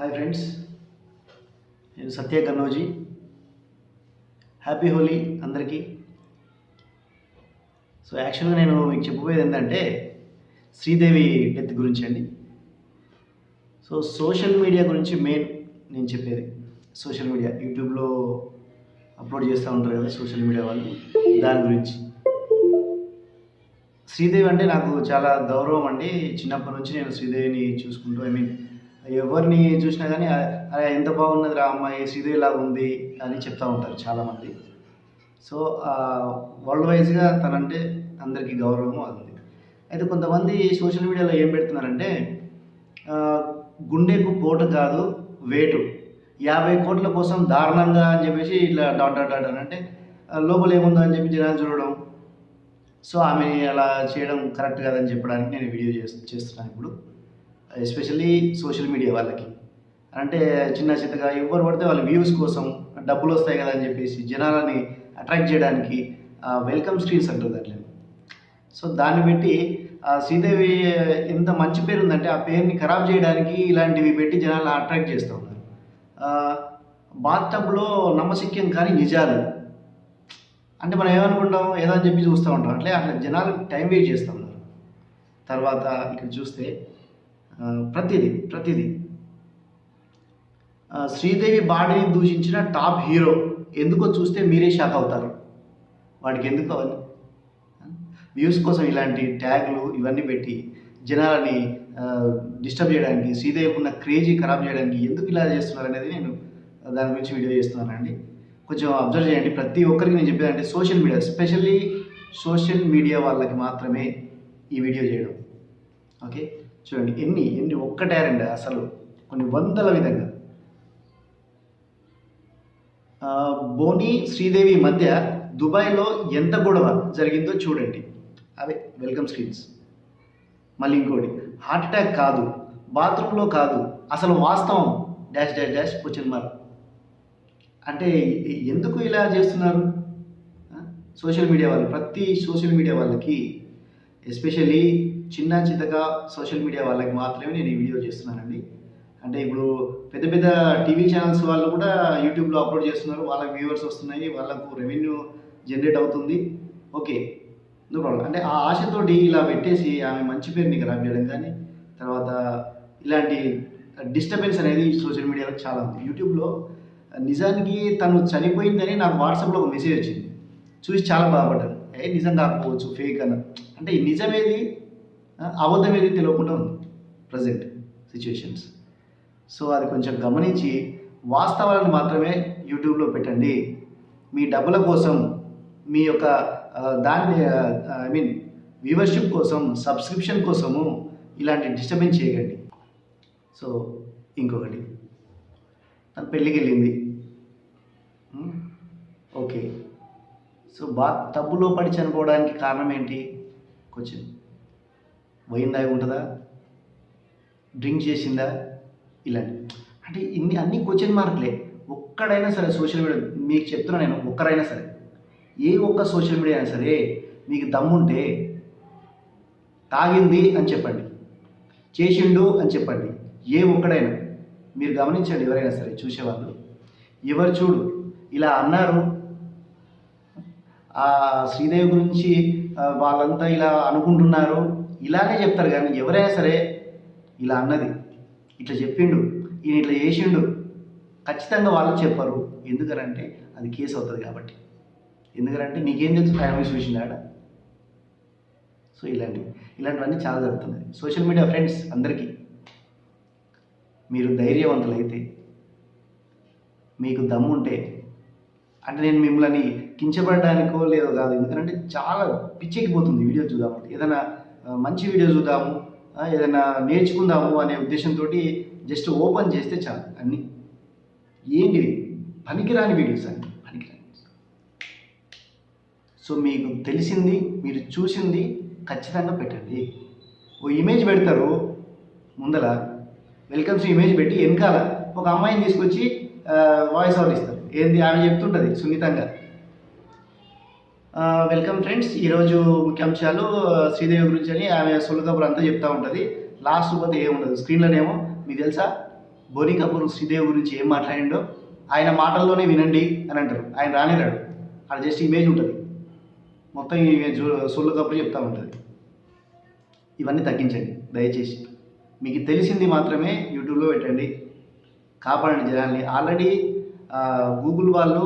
Hi friends నేను సత్య కన్నోజీ happy Holi అందరికీ. So యాక్చువల్గా నేను మీకు చెప్పబోయేది ఏంటంటే శ్రీదేవి డెత్ గురించి అండి. సో సోషల్ మీడియా గురించి మెయిన్ నేను చెప్పేది. సోషల్ మీడియా యూట్యూబ్లో అప్లోడ్ చేస్తూ ఉంటారు కదా సోషల్ మీడియా వాళ్ళు దాని గురించి. శ్రీదేవి అంటే నాకు చాలా గౌరవం అండి. చిన్నప్పటి నుంచి నేను శ్రీదేవిని చూసుకుంటూ ఐ మీన్ ఎవరిని చూసినా కానీ అరే ఎంత బాగున్నది రా అమ్మాయి శ్రీదేవిలాగా ఉంది అని చెప్తూ ఉంటారు చాలామంది. సో వరల్డ్ వైజ్గా తనంటే అందరికీ గౌరవం ఉంది అయితే కొంతమంది సోషల్ మీడియాలో ఏం పెడుతున్నారంటే గుండెకు పోటు కాదు వేటు. యాభై కోట్ల కోసం దారుణంగా అని చెప్పేసి ఇట్లా డాట్ డాట్ డాట్ అని అంటే లోపల ఏముందో అని చెప్పి జనాలు చూడడం. సో ఆమె అలా చేయడం కరెక్ట్ కాదని చెప్పడానికి నేను వీడియో చేస్తున్నాను ఇప్పుడు. ఎస్పెషల్లీ సోషల్ మీడియా వాళ్ళకి. అంటే చిన్న చిన్నగా ఎవరు పడితే వాళ్ళ వ్యూస్ కోసం డబ్బులు వస్తాయి కదా అని చెప్పేసి జనాలని అట్రాక్ట్ చేయడానికి వెల్కమ్ స్క్రీన్స్ అంటారు దాంట్లో. సో దాన్ని పెట్టి శ్రీదేవి ఎంత మంచి పేరు ఉందంటే ఆ పేరుని ఖరాబ్ చేయడానికి ఇలాంటివి పెట్టి జనాలను అట్రాక్ట్ చేస్తూ ఉన్నారు. బాత్టబ్లో నమ్మశక్యం కానీ నిజాలు. అంటే మనం ఏమనుకుంటాం? ఏదో అని చెప్పి చూస్తూ ఉంటాం. అట్లే అట్లా జనాలు టైం వేస్ట్ చేస్తూ ఉన్నారు. తర్వాత ఇక్కడ చూస్తే ప్రతిదీ ప్రతిదీ. శ్రీదేవి బాడీని దూషించిన టాప్ హీరో ఎందుకో చూస్తే మీరే షాక్ అవుతారు. వాడికి ఎందుకు అవన్నీ? వ్యూస్ కోసం ఇలాంటి ట్యాగ్లు ఇవన్నీ పెట్టి జనాలని డిస్టర్బ్ చేయడానికి శ్రీదేవికి ఉన్న క్రేజీ ఖరాబ్ చేయడానికి ఎందుకు ఇలా చేస్తున్నారు అనేది నేను దాని గురించి వీడియో చేస్తున్నానండి కొంచెం అబ్జర్వ్ చేయండి. ప్రతి ఒక్కరికి నేను చెప్పేదంటే social media specially social media వాళ్ళకి మాత్రమే ఈ వీడియో చేయడం. ఓకే? చూడండి ఎన్ని ఎన్ని ఒక్కటారండి అసలు కొన్ని వందల విధంగా. బోని శ్రీదేవి మధ్య దుబాయ్లో ఎంత గొడవ జరిగిందో చూడండి. అవే వెల్కమ్ స్క్రీన్స్. మళ్ళీ ఇంకోటి హార్ట్ అటాక్ కాదు బాత్రూంలో కాదు అసలు వాస్తవం dash dash dash question mark. అంటే ఎందుకు ఇలా చేస్తున్నారు? సోషల్ మీడియా వాళ్ళు ప్రతి సోషల్ మీడియా వాళ్ళకి ఎస్పెషల్లీ చిన్న చిన్నగా సోషల్ మీడియా వాళ్ళకి మాత్రమే నేను ఈ వీడియో చేస్తున్నానండి. అంటే ఇప్పుడు పెద్ద పెద్ద టీవీ ఛానల్స్ వాళ్ళు కూడా యూట్యూబ్లో అప్లోడ్ చేస్తున్నారు. వాళ్ళకి వ్యూవర్స్ వస్తున్నాయి. వాళ్ళకు రెవెన్యూ జనరేట్ అవుతుంది. ఓకే. నో ప్రాబ్లం అంటే ఆ ఆశతోటి ఇలా పెట్టేసి ఆమె మంచి పేరుని ఖరాబ్ చేయడం కానీ తర్వాత ఇలాంటి డిస్టర్బెన్స్ అనేది సోషల్ మీడియాలో చాలా ఉంది. యూట్యూబ్లో నిజానికి తను చనిపోయిందని నాకు వాట్సాప్లో ఒక మెసేజ్ వచ్చింది. చూసి చాలా బాధపడ్డాను. ఏ నిజం కాకపోవచ్చు ఫేక్ అన్న. అంటే నిజమేది అబద్ధం ఏది తెలియకుండా ఉంది ప్రజెంట్ సిచ్యువేషన్స్ సో అది కొంచెం గమనించి వాస్తవాలను మాత్రమే యూట్యూబ్లో పెట్టండి. మీ డబ్బుల కోసం మీ యొక్క దాన్ని ఐ మీన్ వ్యూవర్షిప్ కోసం సబ్స్క్రిప్షన్ కోసము ఇలాంటి డిస్టర్బెన్స్ చేయకండి. సో ఇంకొకటి. తను పెళ్ళికి వెళ్ళింది. Hmm? ఓకే సో బా తప్పులో పడి చనిపోవడానికి కారణం ఏంటి? క్వశ్చన్ వైన్ దాగి ఉంటుందా? డ్రింక్ చేసిందా? ఇలాంటి. అంటే ఇన్ని అన్ని క్వశ్చన్ మార్కులే ఒక్కడైనా సరే సోషల్ మీడియా మీకు చెప్తున్నా నేను ఒక్కరైనా సరే. ఏ ఒక్క సోషల్ మీడియా అయినా సరే మీకు దమ్ముంటే తాగింది అని చెప్పండి. చేసిండు అని చెప్పండి. ఏ ఒక్కడైనా. మీరు గమనించండి ఎవరైనా సరే చూసేవాళ్ళు. ఎవరు చూడు ఇలా అన్నారు. ఆ శ్రీదేవి గురించి వాళ్ళంతా ఇలా అనుకుంటున్నారు. ఇలాగే చెప్తారు కానీ ఎవరైనా సరే ఇలా అన్నది. ఇట్లా చెప్పిండు ఈయన ఇట్లా చేసిండు ఖచ్చితంగా వాళ్ళు చెప్పరు. ఎందుకనంటే అది కేసు అవుతుంది కాబట్టి. ఎందుకంటే నీకేం తెలుసు ఫ్యామిలీ చూసిండు ఆడ? సో ఇలాంటివి ఇలాంటివన్నీ చాలా జరుగుతున్నాయి. సోషల్ మీడియా ఫ్రెండ్స్ అందరికీ మీరు ధైర్యవంతులైతే మీకు దమ్ముంటే అంటే నేను మిమ్మల్ని కించబడడానికో లేదో కాదు ఎందుకంటే చాలా పిచ్చెక్కిపోతుంది వీడియో చూద్దామంటే. ఏదైనా మంచి వీడియో చూద్దాము ఏదైనా నేర్చుకుందాము అనే ఉద్దేశంతో జస్ట్ ఓపెన్ చేస్తే చాలు అన్నీ. ఏంటి పనికిరాని వీడియోస్ అండి పనికిరాని సో మీకు తెలిసింది మీరు చూసింది ఖచ్చితంగా పెట్టండి. ఓ ఇమేజ్ పెడతారు ముందల. వెల్కమ్స్ ఇమేజ్ పెట్టి వెనకాల ఒక అమ్మాయిని తీసుకొచ్చి వాయిస్ ఓవర్ ఇస్తారు. ఏంది? ఆమె చెప్తుంటుంది సున్నితంగా. వెల్కమ్ ఫ్రెండ్స్ ఈరోజు ముఖ్యాంశాలు శ్రీదేవి గురించి అని ఆమె సొల్లు కబురు అంతా చెప్తా ఉంటుంది. లాస్ట్ పోతే ఏముండదు. స్క్రీన్లోనేమో మీకు తెలుసా? బోని కపూర్ శ్రీదేవి గురించి ఏం మాట్లాడిండో? ఆయన మాటల్లోనే వినండి అని అంటారు. ఆయన రానేరాడు. అక్కడ జస్ట్ ఇమేజ్ ఉంటుంది. మొత్తం ఈ చెప్తూ సొల్లు ఉంటుంది. ఇవన్నీ తగ్గించండి. దయచేసి. మీకు తెలిసింది మాత్రమే యూట్యూబ్లో పెట్టండి. కాపాడండి జనాల్ని. ఆల్రెడీ గూగుల్ వాళ్ళు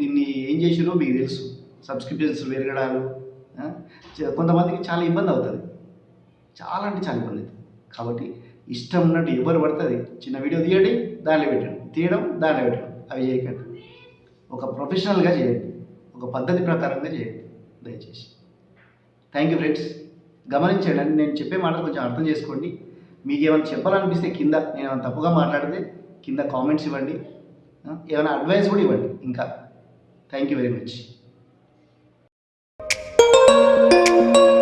దీన్ని ఏం చేసిరో మీకు తెలుసు. సబ్స్క్రిప్షన్స్ పెరగడాలు కొంతమందికి చాలా ఇబ్బంది అవుతుంది. చాలా అంటే చాలా ఇబ్బంది అవుతుంది. కాబట్టి ఇష్టం ఉన్నట్టు ఎవరు పడుతుంది చిన్న వీడియో తీయండి దాంట్లో పెట్టండి. తీయడం దాంట్లో పెట్టడం. అవి చేయకండి. ఒక ప్రొఫెషనల్గా చేయండి. ఒక పద్ధతి ప్రకారంగా చేయండి. దయచేసి. థ్యాంక్ యూ ఫ్రెండ్స్ గమనించండి నేను చెప్పే మాటలు కొంచెం అర్థం చేసుకోండి. మీకు ఏమైనా చెప్పాలనిపిస్తే కింద నేను ఏమైనా తప్పుగా మాట్లాడితే కింద కామెంట్స్ ఇవ్వండి. ఏమైనా అడ్వైస్ కూడా ఇవ్వండి. ఇంకా. Thank you very much Música